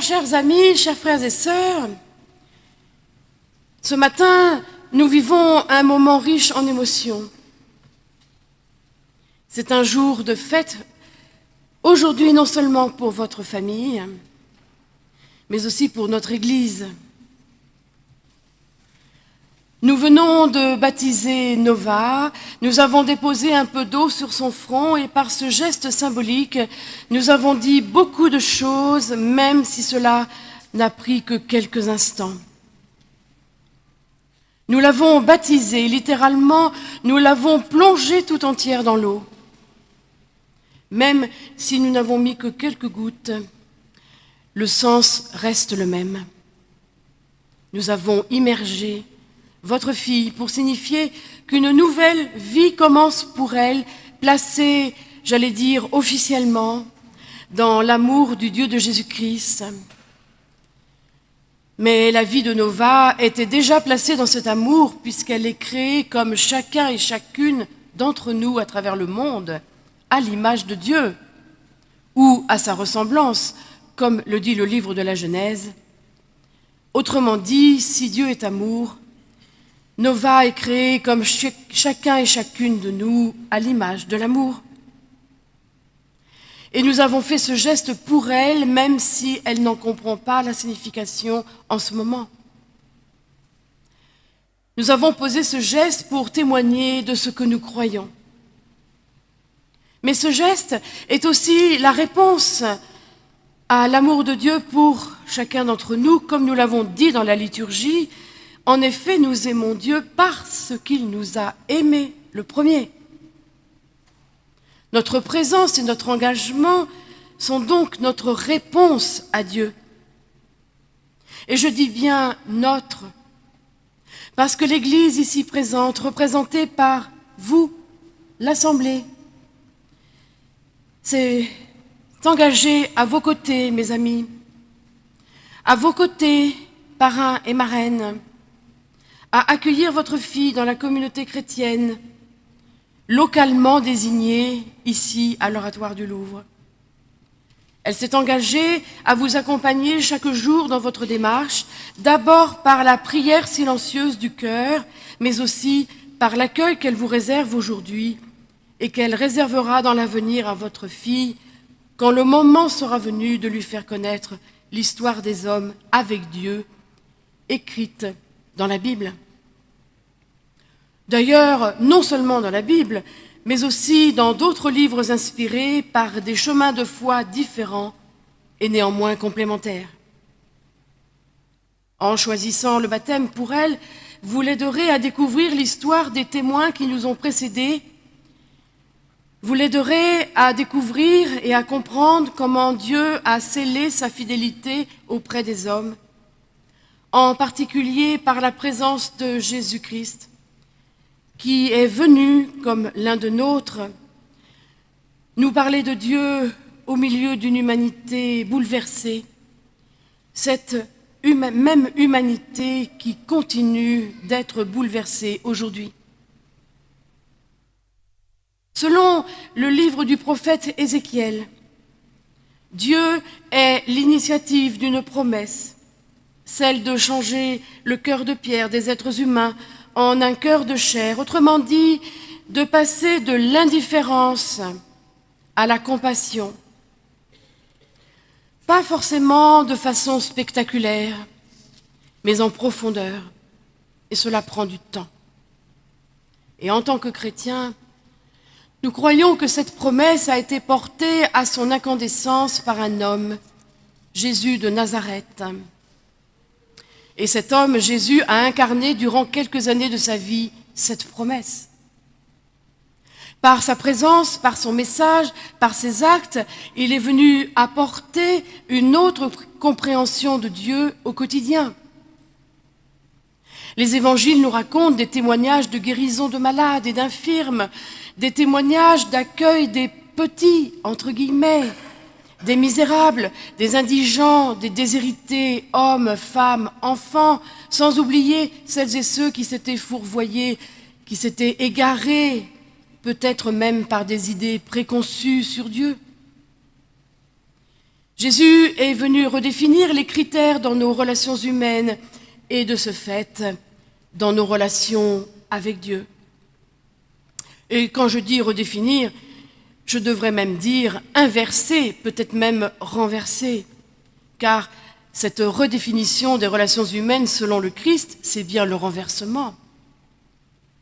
Chers amis, chers frères et sœurs, ce matin, nous vivons un moment riche en émotions. C'est un jour de fête, aujourd'hui non seulement pour votre famille, mais aussi pour notre Église. Nous venons de baptiser Nova, nous avons déposé un peu d'eau sur son front et par ce geste symbolique, nous avons dit beaucoup de choses, même si cela n'a pris que quelques instants. Nous l'avons baptisée, littéralement, nous l'avons plongée tout entière dans l'eau. Même si nous n'avons mis que quelques gouttes, le sens reste le même. Nous avons immergé votre fille, pour signifier qu'une nouvelle vie commence pour elle, placée, j'allais dire, officiellement dans l'amour du Dieu de Jésus-Christ. Mais la vie de Nova était déjà placée dans cet amour, puisqu'elle est créée comme chacun et chacune d'entre nous à travers le monde, à l'image de Dieu, ou à sa ressemblance, comme le dit le livre de la Genèse. Autrement dit, si Dieu est amour, Nova est créée comme chacun et chacune de nous à l'image de l'amour. Et nous avons fait ce geste pour elle, même si elle n'en comprend pas la signification en ce moment. Nous avons posé ce geste pour témoigner de ce que nous croyons. Mais ce geste est aussi la réponse à l'amour de Dieu pour chacun d'entre nous, comme nous l'avons dit dans la liturgie, en effet, nous aimons Dieu parce qu'il nous a aimés le premier. Notre présence et notre engagement sont donc notre réponse à Dieu. Et je dis bien notre, parce que l'Église ici présente, représentée par vous, l'Assemblée, s'est engagée à vos côtés, mes amis, à vos côtés, parrains et marraines, à accueillir votre fille dans la communauté chrétienne, localement désignée ici à l'Oratoire du Louvre. Elle s'est engagée à vous accompagner chaque jour dans votre démarche, d'abord par la prière silencieuse du cœur, mais aussi par l'accueil qu'elle vous réserve aujourd'hui et qu'elle réservera dans l'avenir à votre fille quand le moment sera venu de lui faire connaître l'histoire des hommes avec Dieu, écrite dans la Bible. D'ailleurs, non seulement dans la Bible, mais aussi dans d'autres livres inspirés par des chemins de foi différents et néanmoins complémentaires. En choisissant le baptême pour elle, vous l'aiderez à découvrir l'histoire des témoins qui nous ont précédés. Vous l'aiderez à découvrir et à comprendre comment Dieu a scellé sa fidélité auprès des hommes, en particulier par la présence de Jésus-Christ qui est venu comme l'un de nôtres nous parler de Dieu au milieu d'une humanité bouleversée, cette même humanité qui continue d'être bouleversée aujourd'hui. Selon le livre du prophète Ézéchiel, Dieu est l'initiative d'une promesse, celle de changer le cœur de pierre des êtres humains en un cœur de chair, autrement dit, de passer de l'indifférence à la compassion. Pas forcément de façon spectaculaire, mais en profondeur. Et cela prend du temps. Et en tant que chrétiens, nous croyons que cette promesse a été portée à son incandescence par un homme, Jésus de Nazareth. Et cet homme, Jésus, a incarné durant quelques années de sa vie cette promesse. Par sa présence, par son message, par ses actes, il est venu apporter une autre compréhension de Dieu au quotidien. Les évangiles nous racontent des témoignages de guérison de malades et d'infirmes, des témoignages d'accueil des petits, entre guillemets, des misérables, des indigents, des déshérités, hommes, femmes, enfants, sans oublier celles et ceux qui s'étaient fourvoyés, qui s'étaient égarés, peut-être même par des idées préconçues sur Dieu. Jésus est venu redéfinir les critères dans nos relations humaines et de ce fait dans nos relations avec Dieu. Et quand je dis redéfinir, je devrais même dire inverser, peut-être même renverser, car cette redéfinition des relations humaines selon le Christ, c'est bien le renversement.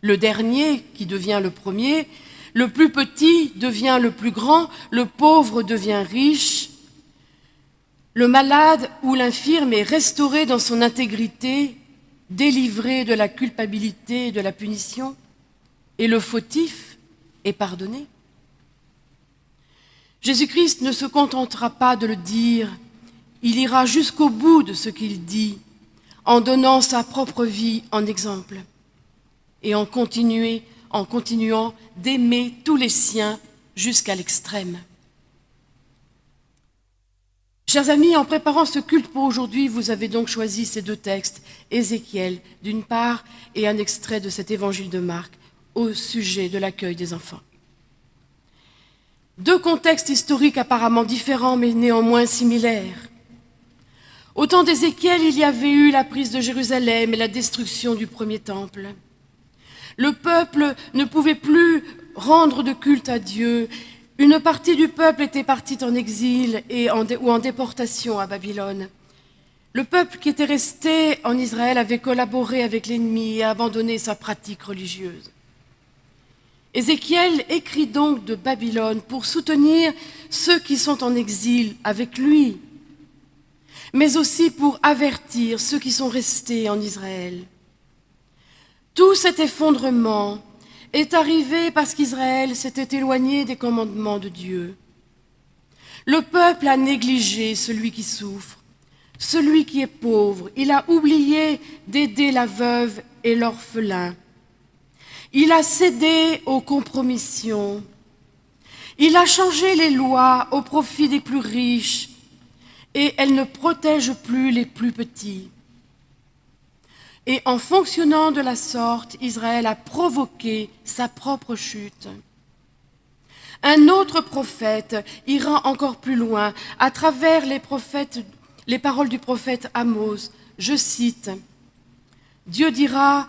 Le dernier qui devient le premier, le plus petit devient le plus grand, le pauvre devient riche, le malade ou l'infirme est restauré dans son intégrité, délivré de la culpabilité et de la punition, et le fautif est pardonné. Jésus-Christ ne se contentera pas de le dire, il ira jusqu'au bout de ce qu'il dit, en donnant sa propre vie en exemple, et en, continuant d'aimer tous les siens jusqu'à l'extrême. Chers amis, en préparant ce culte pour aujourd'hui, vous avez donc choisi ces deux textes, Ézéchiel d'une part et un extrait de cet évangile de Marc au sujet de l'accueil des enfants. Deux contextes historiques apparemment différents mais néanmoins similaires. Au temps d'Ézéchiel, il y avait eu la prise de Jérusalem et la destruction du premier temple. Le peuple ne pouvait plus rendre de culte à Dieu une partie du peuple était partie en exil et ou en déportation à Babylone. Le peuple qui était resté en Israël avait collaboré avec l'ennemi et abandonné sa pratique religieuse. Ézéchiel écrit donc de Babylone pour soutenir ceux qui sont en exil avec lui, mais aussi pour avertir ceux qui sont restés en Israël. Tout cet effondrement est arrivé parce qu'Israël s'était éloigné des commandements de Dieu. Le peuple a négligé celui qui souffre, celui qui est pauvre. Il a oublié d'aider la veuve et l'orphelin. Il a cédé aux compromissions. Il a changé les lois au profit des plus riches et elle ne protège plus les plus petits. Et en fonctionnant de la sorte, Israël a provoqué sa propre chute. Un autre prophète ira encore plus loin à travers les, prophètes, les paroles du prophète Amos. Je cite, Dieu dira,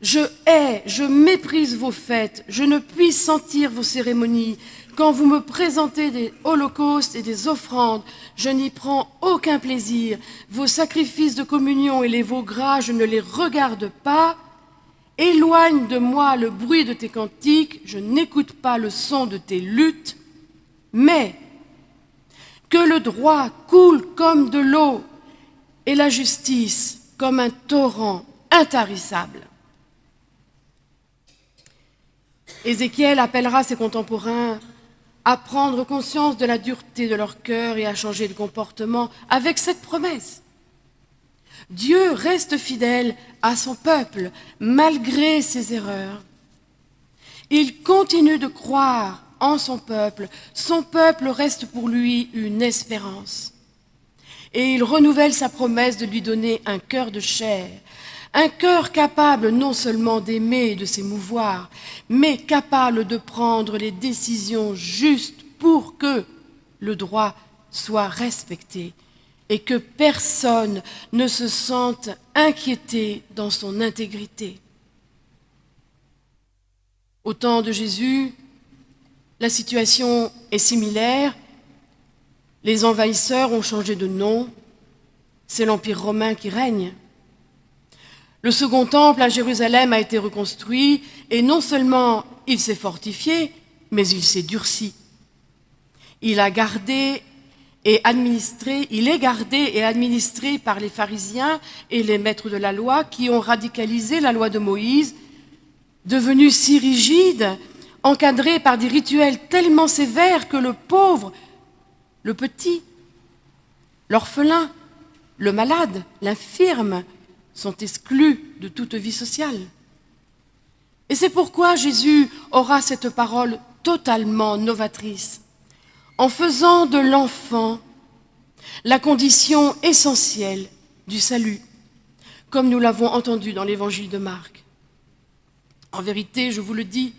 je hais, je méprise vos fêtes, je ne puis sentir vos cérémonies, quand vous me présentez des holocaustes et des offrandes, je n'y prends aucun plaisir. Vos sacrifices de communion et les veaux gras, je ne les regarde pas. Éloigne de moi le bruit de tes cantiques, je n'écoute pas le son de tes luttes. Mais que le droit coule comme de l'eau et la justice comme un torrent intarissable. Ézéchiel appellera ses contemporains à prendre conscience de la dureté de leur cœur et à changer de comportement avec cette promesse. Dieu reste fidèle à son peuple malgré ses erreurs. Il continue de croire en son peuple. Son peuple reste pour lui une espérance. Et il renouvelle sa promesse de lui donner un cœur de chair, un cœur capable non seulement d'aimer et de s'émouvoir, mais capable de prendre les décisions justes pour que le droit soit respecté et que personne ne se sente inquiété dans son intégrité. Au temps de Jésus, la situation est similaire. Les envahisseurs ont changé de nom. C'est l'Empire romain qui règne. Le second temple à Jérusalem a été reconstruit et non seulement il s'est fortifié, mais il s'est durci. Il a gardé et administré, il est gardé et administré par les pharisiens et les maîtres de la loi qui ont radicalisé la loi de Moïse, devenue si rigide, encadrée par des rituels tellement sévères que le pauvre, le petit, l'orphelin, le malade, l'infirme, sont exclus de toute vie sociale. Et c'est pourquoi Jésus aura cette parole totalement novatrice, en faisant de l'enfant la condition essentielle du salut, comme nous l'avons entendu dans l'évangile de Marc. En vérité, je vous le dis,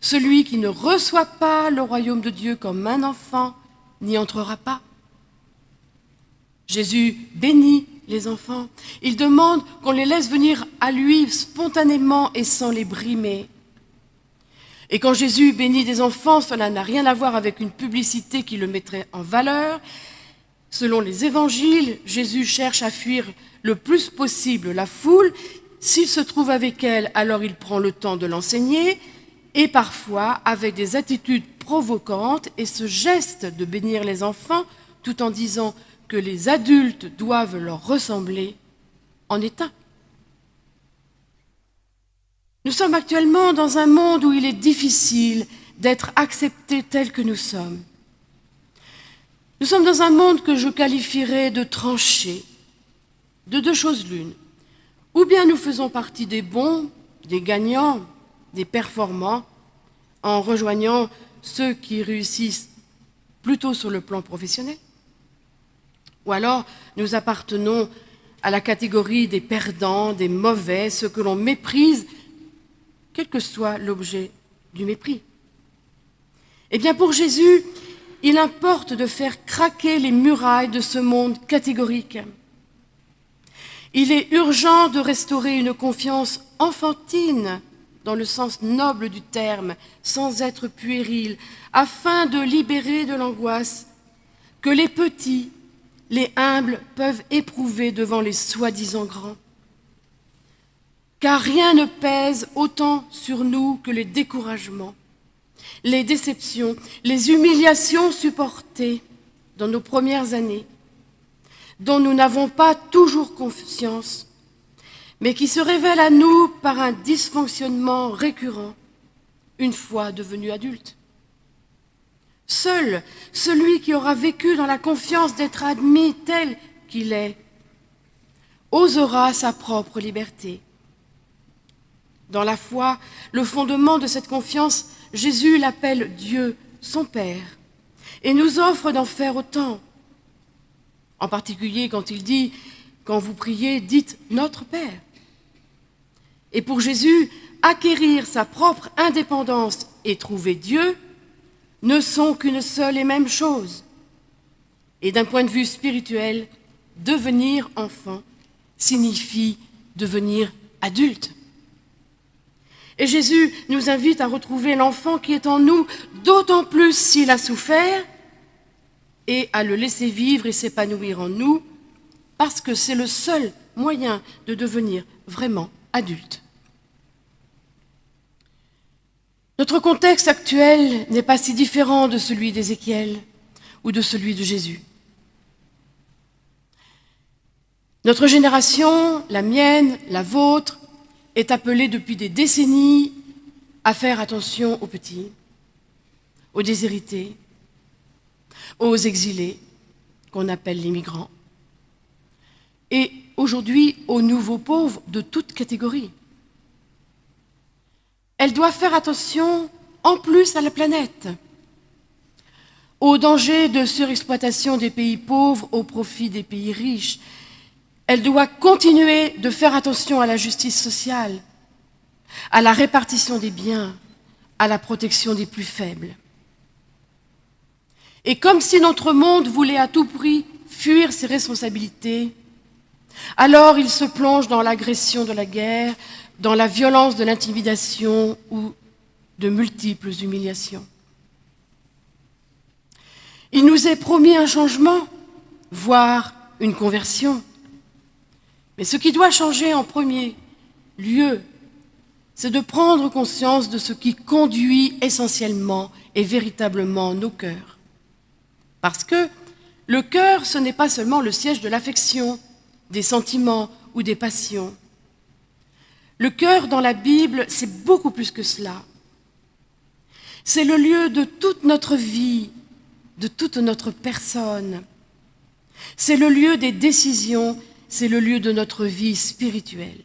celui qui ne reçoit pas le royaume de Dieu comme un enfant n'y entrera pas. Jésus bénit les enfants. Il demande qu'on les laisse venir à lui spontanément et sans les brimer. Et quand Jésus bénit des enfants, cela n'a rien à voir avec une publicité qui le mettrait en valeur. Selon les évangiles, Jésus cherche à fuir le plus possible la foule. S'il se trouve avec elle, alors il prend le temps de l'enseigner, et parfois avec des attitudes provocantes et ce geste de bénir les enfants, tout en disant que les adultes doivent leur ressembler, en est un. Nous sommes actuellement dans un monde où il est difficile d'être accepté tel que nous sommes. Nous sommes dans un monde que je qualifierais de tranché, de deux choses l'une. Ou bien nous faisons partie des bons, des gagnants, des performants, en rejoignant ceux qui réussissent plutôt sur le plan professionnel. Ou alors nous appartenons à la catégorie des perdants, des mauvais, ceux que l'on méprise, quel que soit l'objet du mépris. Eh bien pour Jésus, il importe de faire craquer les murailles de ce monde catégorique. Il est urgent de restaurer une confiance enfantine dans le sens noble du terme, sans être puéril, afin de libérer de l'angoisse que les petits, les humbles peuvent éprouver devant les soi-disant grands. Car rien ne pèse autant sur nous que les découragements, les déceptions, les humiliations supportées dans nos premières années, dont nous n'avons pas toujours conscience mais qui se révèle à nous par un dysfonctionnement récurrent une fois devenu adulte. Seul celui qui aura vécu dans la confiance d'être admis tel qu'il est osera sa propre liberté. Dans la foi, le fondement de cette confiance, Jésus l'appelle Dieu, son Père, et nous offre d'en faire autant. En particulier quand il dit, quand vous priez, dites Notre Père. Et pour Jésus, acquérir sa propre indépendance et trouver Dieu ne sont qu'une seule et même chose. Et d'un point de vue spirituel, devenir enfant signifie devenir adulte. Et Jésus nous invite à retrouver l'enfant qui est en nous, d'autant plus s'il a souffert, et à le laisser vivre et s'épanouir en nous, parce que c'est le seul moyen de devenir vraiment adulte. Notre contexte actuel n'est pas si différent de celui d'Ézéchiel ou de celui de Jésus. Notre génération, la mienne, la vôtre, est appelée depuis des décennies à faire attention aux petits, aux déshérités, aux exilés, qu'on appelle les migrants, et aujourd'hui aux nouveaux pauvres de toutes catégories. Elle doit faire attention en plus à la planète, au danger de surexploitation des pays pauvres au profit des pays riches. Elle doit continuer de faire attention à la justice sociale, à la répartition des biens, à la protection des plus faibles. Et comme si notre monde voulait à tout prix fuir ses responsabilités, alors il se plonge dans l'agression de la guerre, dans la violence de l'intimidation ou de multiples humiliations. Il nous est promis un changement, voire une conversion. Mais ce qui doit changer en premier lieu, c'est de prendre conscience de ce qui conduit essentiellement et véritablement nos cœurs. Parce que le cœur, ce n'est pas seulement le siège de l'affection, des sentiments ou des passions. Le cœur dans la Bible, c'est beaucoup plus que cela. C'est le lieu de toute notre vie, de toute notre personne. C'est le lieu des décisions, c'est le lieu de notre vie spirituelle.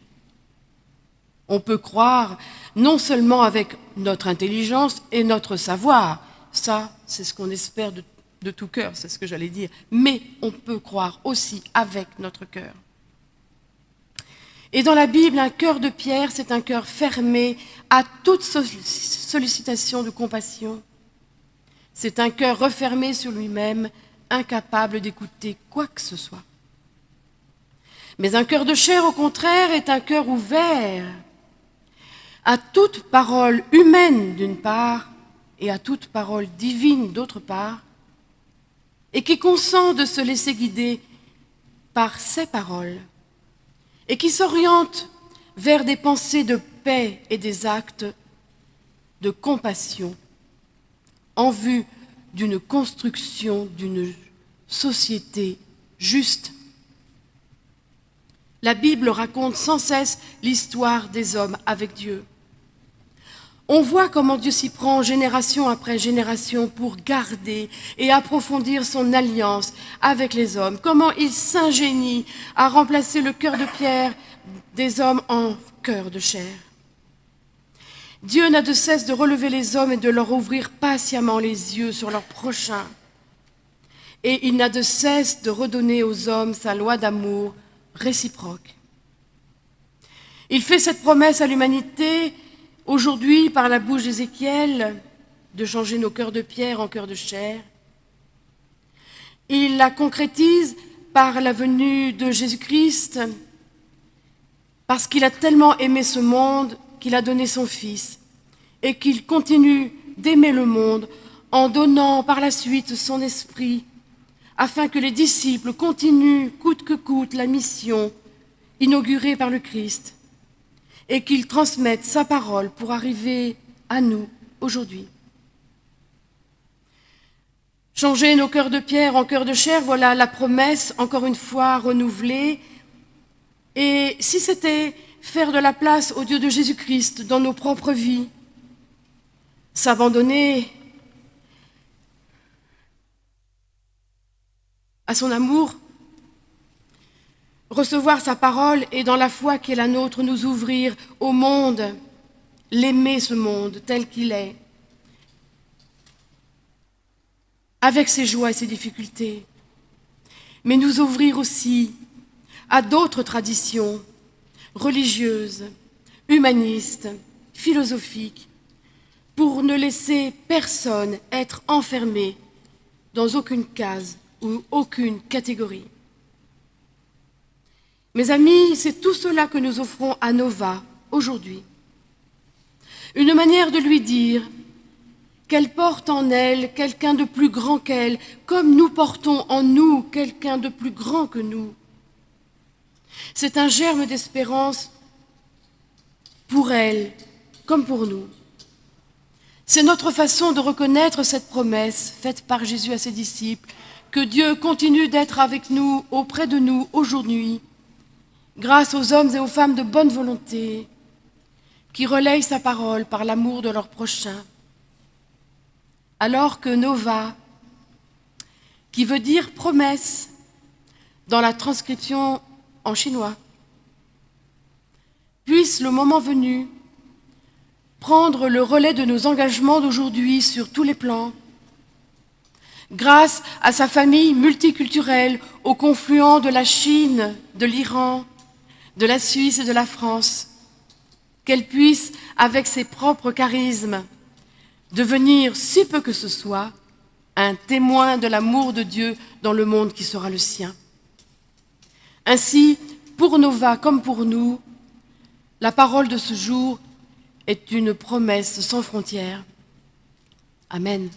On peut croire non seulement avec notre intelligence et notre savoir, ça c'est ce qu'on espère de, tout cœur, c'est ce que j'allais dire, mais on peut croire aussi avec notre cœur. Et dans la Bible, un cœur de pierre, c'est un cœur fermé à toute sollicitation de compassion. C'est un cœur refermé sur lui-même, incapable d'écouter quoi que ce soit. Mais un cœur de chair, au contraire, est un cœur ouvert à toute parole humaine d'une part et à toute parole divine d'autre part, et qui consent de se laisser guider par ces paroles, et qui s'oriente vers des pensées de paix et des actes de compassion en vue d'une construction d'une société juste. La Bible raconte sans cesse l'histoire des hommes avec Dieu. On voit comment Dieu s'y prend génération après génération pour garder et approfondir son alliance avec les hommes, comment il s'ingénie à remplacer le cœur de pierre des hommes en cœur de chair. Dieu n'a de cesse de relever les hommes et de leur ouvrir patiemment les yeux sur leur prochain. Et il n'a de cesse de redonner aux hommes sa loi d'amour réciproque. Il fait cette promesse à l'humanité aujourd'hui par la bouche d'Ézéchiel de changer nos cœurs de pierre en cœurs de chair. Il la concrétise par la venue de Jésus-Christ, parce qu'il a tellement aimé ce monde qu'il a donné son Fils, et qu'il continue d'aimer le monde en donnant par la suite son esprit, afin que les disciples continuent coûte que coûte la mission inaugurée par le Christ et qu'il transmette sa parole pour arriver à nous aujourd'hui. Changer nos cœurs de pierre en cœurs de chair, voilà la promesse, encore une fois renouvelée. Et si c'était faire de la place au Dieu de Jésus-Christ dans nos propres vies, s'abandonner à son amour, recevoir sa parole et dans la foi qui est la nôtre, nous ouvrir au monde, l'aimer ce monde tel qu'il est, avec ses joies et ses difficultés, mais nous ouvrir aussi à d'autres traditions religieuses, humanistes, philosophiques, pour ne laisser personne être enfermé dans aucune case ou aucune catégorie. Mes amis, c'est tout cela que nous offrons à Nova aujourd'hui. Une manière de lui dire qu'elle porte en elle quelqu'un de plus grand qu'elle, comme nous portons en nous quelqu'un de plus grand que nous. C'est un germe d'espérance pour elle comme pour nous. C'est notre façon de reconnaître cette promesse faite par Jésus à ses disciples, que Dieu continue d'être avec nous, auprès de nous aujourd'hui, grâce aux hommes et aux femmes de bonne volonté qui relayent sa parole par l'amour de leur prochain. Alors que Nova, qui veut dire promesse dans la transcription en chinois, puisse le moment venu prendre le relais de nos engagements d'aujourd'hui sur tous les plans, grâce à sa famille multiculturelle au confluent de la Chine, de l'Iran, de la Suisse et de la France, qu'elle puisse, avec ses propres charismes, devenir, si peu que ce soit, un témoin de l'amour de Dieu dans le monde qui sera le sien. Ainsi, pour Nova comme pour nous, la parole de ce jour est une promesse sans frontières. Amen.